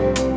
Bye.